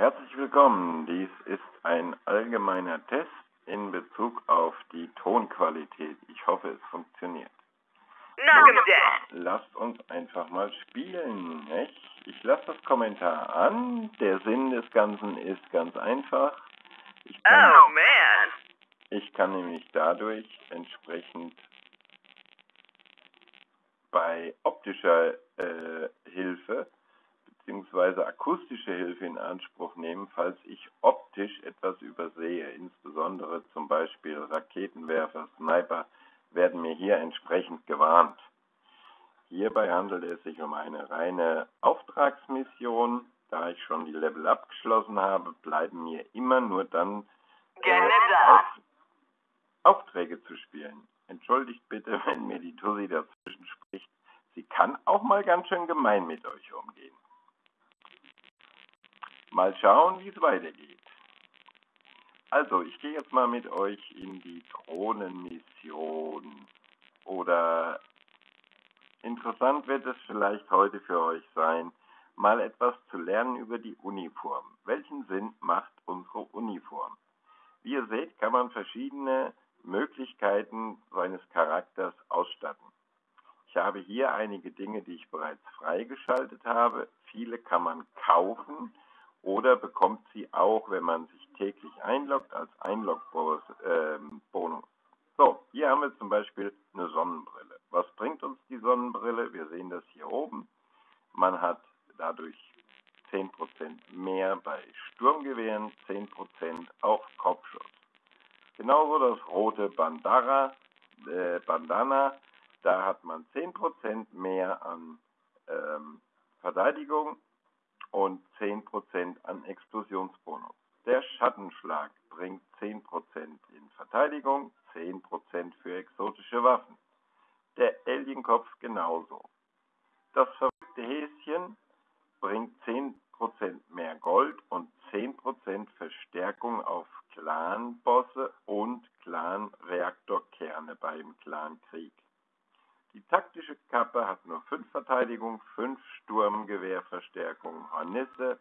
Herzlich willkommen. Dies ist ein allgemeiner Test in Bezug auf die Tonqualität. Ich hoffe, es funktioniert. Dead. Lasst uns einfach mal spielen. Nicht? Ich lasse das Kommentar an. Der Sinn des Ganzen ist ganz einfach. Ich kann, Oh man. ich kann nämlich dadurch entsprechend bei optischer äh, Hilfe bzw. akustische Hilfe in Anspruch nehmen, falls ich optisch etwas übersehe. Insbesondere zum Beispiel Raketenwerfer, Sniper werden mir hier entsprechend gewarnt. Hierbei handelt es sich um eine reine Auftragsmission. Da ich schon die Level abgeschlossen habe, bleiben mir immer nur dann äh, auf, Aufträge zu spielen. Entschuldigt bitte, wenn mir die Tussi dazwischen spricht. Sie kann auch mal ganz schön gemein mit euch umgehen. Mal schauen, wie es weitergeht. Also, ich gehe jetzt mal mit euch in die Drohnenmission. Oder interessant wird es vielleicht heute für euch sein, mal etwas zu lernen über die Uniform. Welchen Sinn macht unsere Uniform? Wie ihr seht, kann man verschiedene Möglichkeiten seines Charakters ausstatten. Ich habe hier einige Dinge, die ich bereits freigeschaltet habe. Viele kann man kaufen oder bekommt sie auch, wenn man sich täglich einloggt, als Einlog-Bonus. ähm. So, hier haben wir zum Beispiel eine Sonnenbrille. Was bringt uns die Sonnenbrille? Wir sehen das hier oben. Man hat dadurch 10% mehr bei Sturmgewehren, 10% auf Kopfschuss. Genauso das rote Bandara, äh, Bandana, da hat man 10% mehr an ähm, Verteidigung und 10% an Explosionsbonus. Der Schattenschlag bringt 10% in Verteidigung, 10% für exotische Waffen. Der Alienkopf genauso. Das verrückte Häschen bringt 10% mehr Gold und 10% Verstärkung auf Clan-Bosse und Clan-Reaktorkerne beim Clan-Krieg. Die taktische Kappe hat nur 5 Verteidigung, 5 Sturmgewehrverstärkung, Hornisse,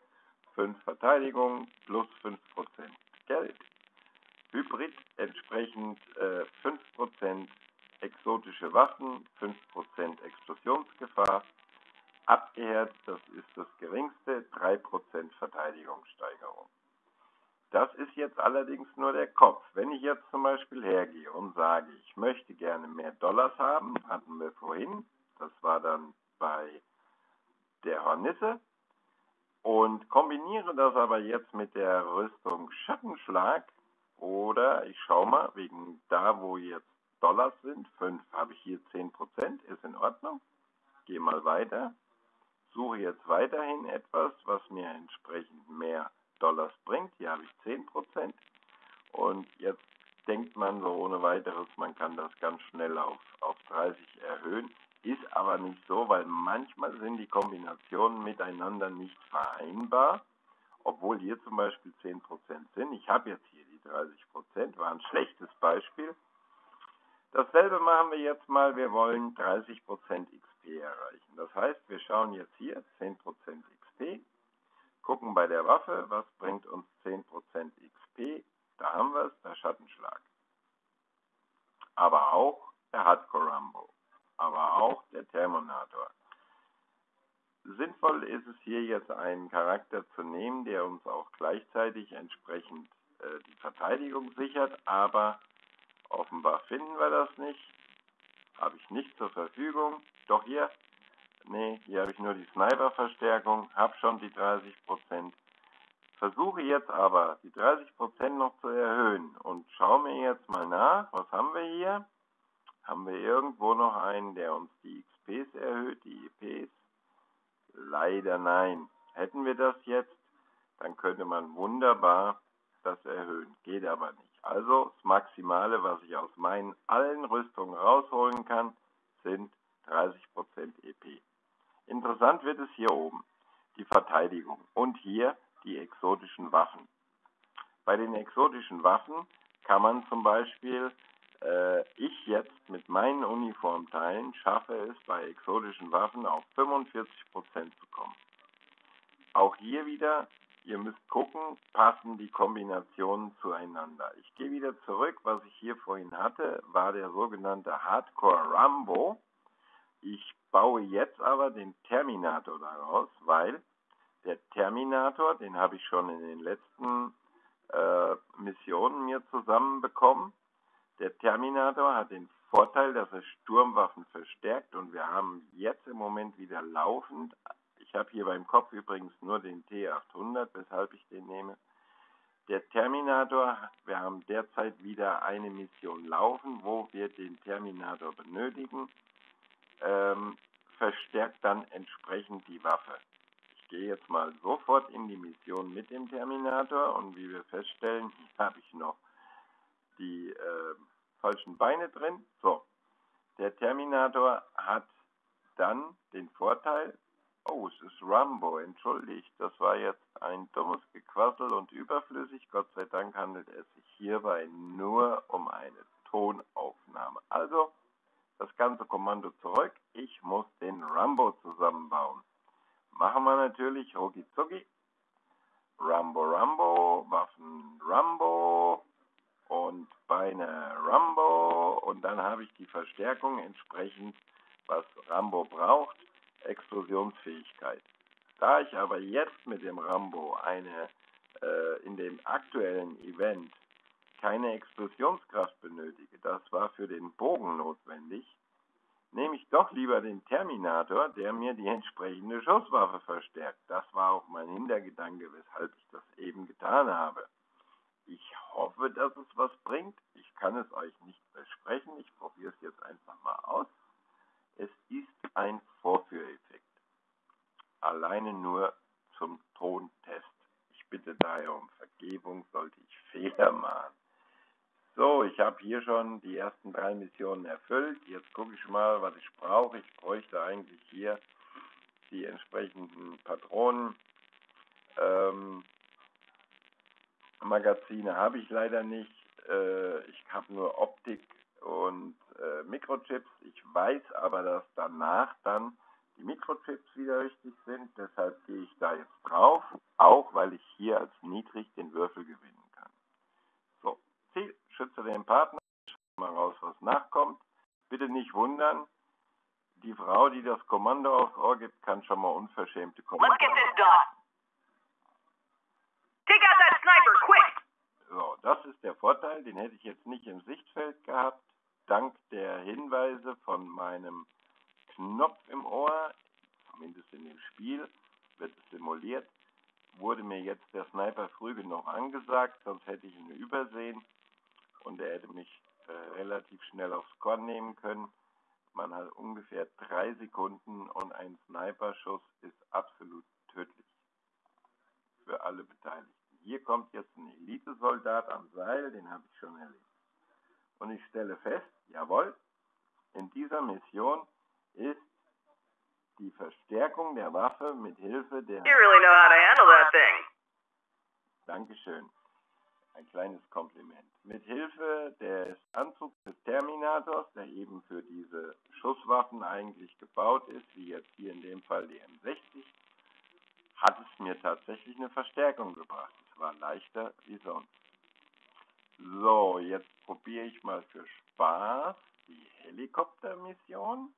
5 Verteidigung plus 5% Geld. Hybrid entsprechend äh, 5% exotische Waffen, 5% Explosionsgefahr. Abgehört, das ist das geringste, 3% Verteidigungssteigerung. Das ist jetzt allerdings nur der Kopf. Wenn ich jetzt zum Beispiel hergehe und sage, ich möchte gerne mehr Dollars haben, hatten wir vorhin, das war dann bei der Hornisse, und kombiniere das aber jetzt mit der Rüstung Schattenschlag, oder ich schaue mal, wegen da, wo jetzt Dollars sind, 5 habe ich hier 10%, ist in Ordnung. Gehe mal weiter, suche jetzt weiterhin etwas, was mir entsprechend mehr Dollars bringt. Hier habe ich 10%. Und jetzt denkt man so ohne weiteres, man kann das ganz schnell auf, auf 30 erhöhen. Ist aber nicht so, weil manchmal sind die Kombinationen miteinander nicht vereinbar. Obwohl hier zum Beispiel 10% sind. Ich habe jetzt hier die 30%, war ein schlechtes Beispiel. Dasselbe machen wir jetzt mal, wir wollen 30% XP erreichen. Das heißt, wir schauen jetzt hier 10% XP, gucken bei der Waffe, was bringt uns 10% XP. Da haben wir es, der Schattenschlag. Aber auch der Hardcore Rambo. Aber auch der Thermonator. Sinnvoll ist es hier jetzt einen Charakter zu nehmen, der uns auch gleichzeitig entsprechend äh, die Verteidigung sichert, aber offenbar finden wir das nicht. Habe ich nicht zur Verfügung. Doch hier, nee, hier habe ich nur die Sniper-Verstärkung, habe schon die 30%. Versuche jetzt aber die 30% noch zu erhöhen und schaue mir jetzt mal nach, was haben wir hier? Haben wir irgendwo noch einen, der uns die XPs erhöht, die EPs? Leider nein. Hätten wir das jetzt, dann könnte man wunderbar das erhöhen. Geht aber nicht. Also das Maximale, was ich aus meinen allen Rüstungen rausholen kann, sind 30% EP. Interessant wird es hier oben, die Verteidigung und hier die exotischen Waffen. Bei den exotischen Waffen kann man zum Beispiel, äh, ich jetzt mit meinen Uniformteilen schaffe es bei exotischen Waffen auf 45% zu kommen. Auch hier wieder, ihr müsst gucken, passen die Kombinationen zueinander. Ich gehe wieder zurück, was ich hier vorhin hatte, war der sogenannte Hardcore Rambo. Ich baue jetzt aber den Terminator daraus, weil der Terminator, den habe ich schon in den letzten äh, Missionen mir zusammenbekommen. Der Terminator hat den Vorteil, dass er Sturmwaffen verstärkt und wir haben jetzt im Moment wieder laufend, ich habe hier beim Kopf übrigens nur den T800, weshalb ich den nehme. Der Terminator, wir haben derzeit wieder eine Mission laufen, wo wir den Terminator benötigen, ähm, verstärkt dann entsprechend die Waffe. Ich gehe jetzt mal sofort in die Mission mit dem Terminator und wie wir feststellen, hier habe ich noch die äh, falschen Beine drin. So, der Terminator hat dann den Vorteil, oh, es ist Rambo, entschuldigt, das war jetzt ein dummes Gequassel und überflüssig. Gott sei Dank handelt es sich hierbei nur um eine Tonaufnahme. Also, das ganze Kommando zurück. Ich muss den Rambo zusammenbauen. Machen wir natürlich rucki zucki. Rambo Rambo, Waffen Rambo, und Beine Rambo und dann habe ich die Verstärkung entsprechend, was Rambo braucht, Explosionsfähigkeit. Da ich aber jetzt mit dem Rambo eine äh, in dem aktuellen Event keine Explosionskraft benötige, das war für den Bogen notwendig, nehme ich doch lieber den Terminator, der mir die entsprechende Schusswaffe verstärkt. Das war auch mein Hintergedanke, weshalb ich das eben getan habe. Ich hoffe, dass es was bringt. Ich kann es euch nicht versprechen. Ich probiere es jetzt einfach mal aus. Es ist ein Vorführeffekt. Alleine nur zum Tontest. Ich bitte daher um Vergebung, sollte ich Fehler machen. So, ich habe hier schon die ersten drei Missionen erfüllt. Jetzt gucke ich mal, was ich brauche. Ich bräuchte eigentlich hier die entsprechenden Patronen. Ähm, Magazine habe ich leider nicht. Äh, ich habe nur Optik und äh, Mikrochips. Ich weiß aber, dass danach dann die Mikrochips wieder richtig sind. Deshalb gehe ich da jetzt drauf, auch weil ich hier als niedrig den Würfel. So, Schütze den Partner. Schau mal raus, was nachkommt. Bitte nicht wundern. Die Frau, die das Kommando aufs Ohr gibt, kann schon mal unverschämte Kommando. Let's get this done. Take out that sniper, quick! So, das ist der Vorteil, den hätte ich jetzt nicht im Sichtfeld gehabt. Dank der Hinweise von meinem Knopf im Ohr, zumindest in dem Spiel, wird es simuliert, wurde mir jetzt der Sniper früh genug angesagt, sonst hätte ich ihn übersehen und er hätte mich äh, relativ schnell aufs Korn nehmen können. Man hat ungefähr drei Sekunden und ein Sniperschuss ist absolut tödlich für alle Beteiligten. Hier kommt jetzt ein Elitesoldat am Seil, den habe ich schon erlebt. Und ich stelle fest, jawohl, in dieser Mission ist die Verstärkung der Waffe mit Hilfe der... You really know how to handle that thing. Dankeschön. Ein kleines Kompliment. Mit Hilfe des Anzugs des Terminators, der eben für diese Schusswaffen eigentlich gebaut ist, wie jetzt hier in dem Fall die M60, hat es mir tatsächlich eine Verstärkung gebracht. Es war leichter wie sonst. So, jetzt probiere ich mal für Spaß die Helikoptermission.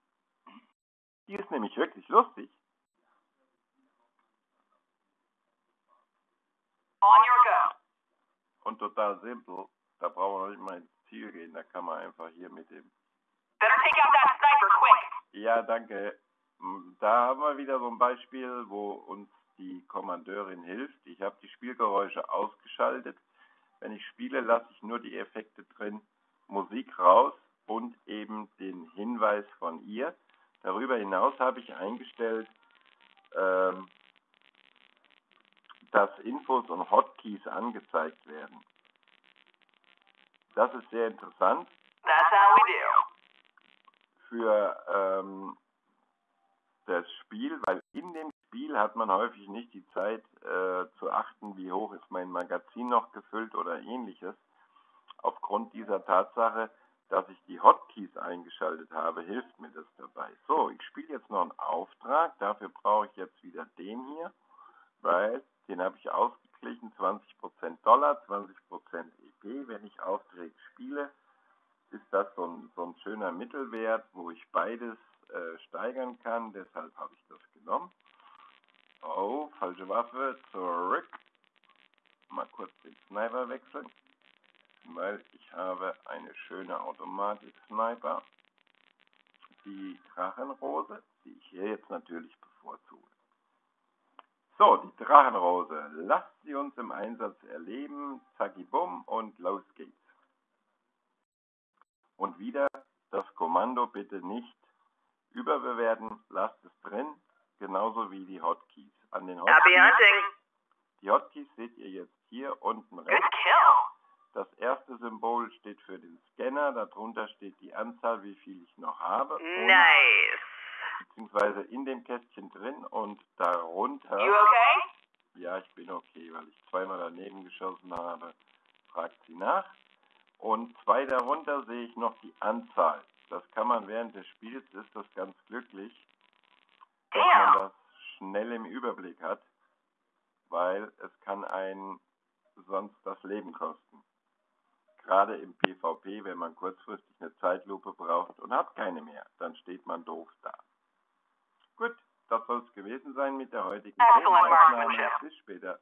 Die ist nämlich wirklich lustig. Und total simpel. Da brauchen wir nicht mal ins Ziel gehen. Da kann man einfach hier mit dem. Ja, danke. Da haben wir wieder so ein Beispiel, wo uns die Kommandeurin hilft. Ich habe die Spielgeräusche ausgeschaltet. Wenn ich spiele, lasse ich nur die Effekte drin, Musik raus und eben den Hinweis von ihr. Darüber hinaus habe ich eingestellt, ähm, dass Infos und Hotkeys angezeigt werden. Das ist sehr interessant That's how we do. für ähm, das Spiel, weil in dem Spiel hat man häufig nicht die Zeit äh, zu achten, wie hoch ist mein Magazin noch gefüllt oder ähnliches. Aufgrund dieser Tatsache, dass ich die Hotkeys eingeschaltet habe, hilft mir das dabei. So, ich spiele jetzt noch einen Auftrag. Dafür brauche ich jetzt wieder den hier, weil Den habe ich ausgeglichen, 20% Dollar, 20% EP. Aufgeregt spiele, ist das so ein, so ein schöner Mittelwert, wo ich beides äh, steigern kann. Deshalb habe ich das genommen. Oh, falsche Waffe, zurück. Mal kurz den Sniper wechseln, weil ich habe eine schöne Automatik-Sniper. Die Drachenrose, die ich hier jetzt natürlich bevorzuge. So, die Drachenrose. Lasst sie uns im Einsatz erleben. Zacki bumm und los geht's. Und wieder das Kommando bitte nicht überbewerten. Lasst es drin, genauso wie die Hotkeys. An den Hotkeys, die Hotkeys seht ihr jetzt hier unten Good rechts. kill. Das erste Symbol steht für den Scanner. Darunter steht die Anzahl, wie viel ich noch habe. Nice. beziehungsweise in dem Kästchen drin und darunter. You okay? Ja, ich bin okay, weil ich zweimal daneben geschossen habe. Fragt sie nach. Und zwei darunter sehe ich noch die Anzahl. Das kann man während des Spiels, ist das ganz glücklich, dass man das schnell im Überblick hat, weil es kann einen sonst das Leben kosten. Gerade im PvP, wenn man kurzfristig eine Zeitlupe braucht und hat keine mehr, dann steht man doof da. Gut, das soll es gewesen sein mit der heutigen marksmanship. Bis später.